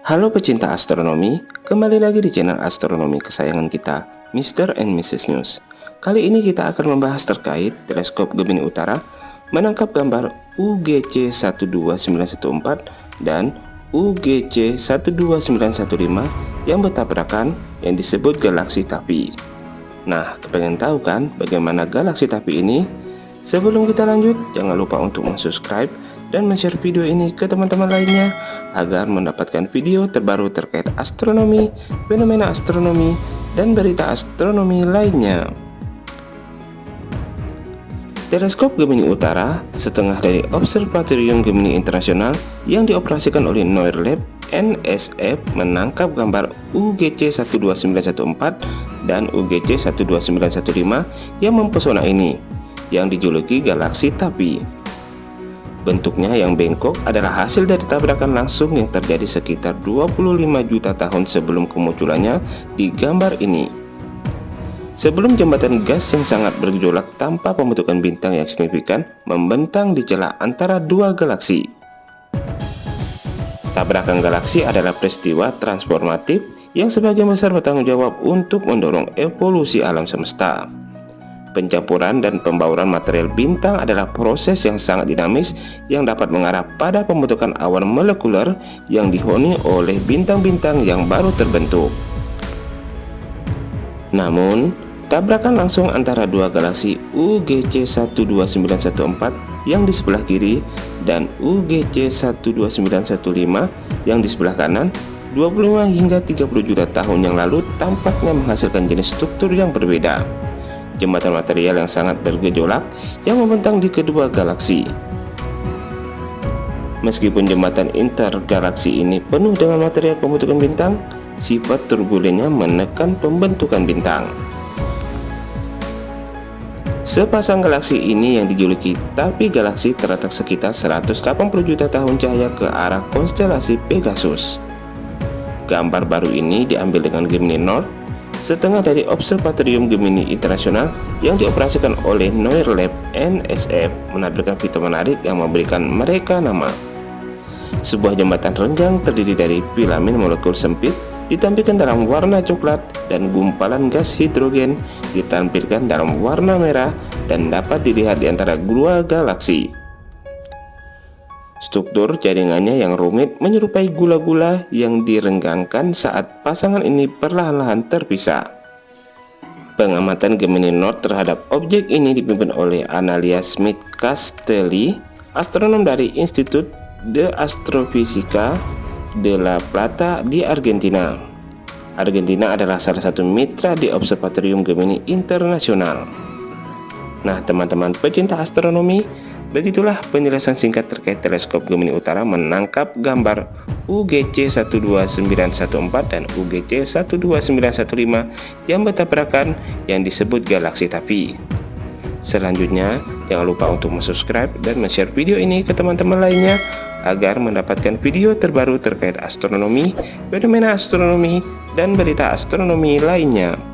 Halo pecinta astronomi, kembali lagi di channel astronomi kesayangan kita, Mr. and Mrs. News. Kali ini kita akan membahas terkait teleskop Gemini Utara menangkap gambar UGC 12914 dan UGC 12915 yang bertabrakan yang disebut galaksi Tapi. Nah, kepengen tahu kan bagaimana galaksi Tapi ini? Sebelum kita lanjut, jangan lupa untuk subscribe dan share video ini ke teman-teman lainnya agar mendapatkan video terbaru terkait astronomi, fenomena astronomi, dan berita astronomi lainnya. Teleskop Gemini Utara, setengah dari Observatorium Gemini Internasional yang dioperasikan oleh Noir Lab NSF menangkap gambar UGC 12914 dan UGC 12915 yang mempesona ini, yang dijuluki galaksi Tapi. Bentuknya yang bengkok adalah hasil dari tabrakan langsung yang terjadi sekitar 25 juta tahun sebelum kemunculannya di gambar ini. Sebelum jembatan gas yang sangat bergejolak tanpa pembentukan bintang yang signifikan membentang di celah antara dua galaksi. Tabrakan galaksi adalah peristiwa transformatif yang sebagian besar bertanggung jawab untuk mendorong evolusi alam semesta. Pencampuran dan pembauran material bintang adalah proses yang sangat dinamis yang dapat mengarah pada pembentukan awan molekuler yang dihuni oleh bintang-bintang yang baru terbentuk. Namun, tabrakan langsung antara dua galaksi UGC 12914 yang di sebelah kiri dan UGC 12915 yang di sebelah kanan 25 hingga 30 juta tahun yang lalu tampaknya menghasilkan jenis struktur yang berbeda jembatan material yang sangat bergejolak yang membentang di kedua galaksi. Meskipun jembatan intergalaksi ini penuh dengan material pembentukan bintang, sifat turbulennya menekan pembentukan bintang. Sepasang galaksi ini yang dijuluki tapi galaksi terletak sekitar 180 juta tahun cahaya ke arah konstelasi Pegasus. Gambar baru ini diambil dengan Gemini North setengah dari Observatorium Gemini Internasional yang dioperasikan oleh Noir Lab NSF menampilkan fitur menarik yang memberikan mereka nama. Sebuah jembatan renggang terdiri dari filamen molekul sempit ditampilkan dalam warna coklat dan gumpalan gas hidrogen ditampilkan dalam warna merah dan dapat dilihat di antara dua galaksi. Struktur jaringannya yang rumit menyerupai gula-gula yang direnggangkan saat pasangan ini perlahan-lahan terpisah. Pengamatan Gemini North terhadap objek ini dipimpin oleh Analia Smith Castelli, astronom dari Institut de Astrofisika de la Plata di Argentina. Argentina adalah salah satu mitra di Observatorium Gemini Internasional. Nah, teman-teman pecinta astronomi, Begitulah penjelasan singkat terkait teleskop Gemini Utara menangkap gambar UGC 12914 dan UGC 12915 yang bertabrakan yang disebut galaksi tapi. Selanjutnya, jangan lupa untuk subscribe dan share video ini ke teman-teman lainnya agar mendapatkan video terbaru terkait astronomi, fenomena astronomi, dan berita astronomi lainnya.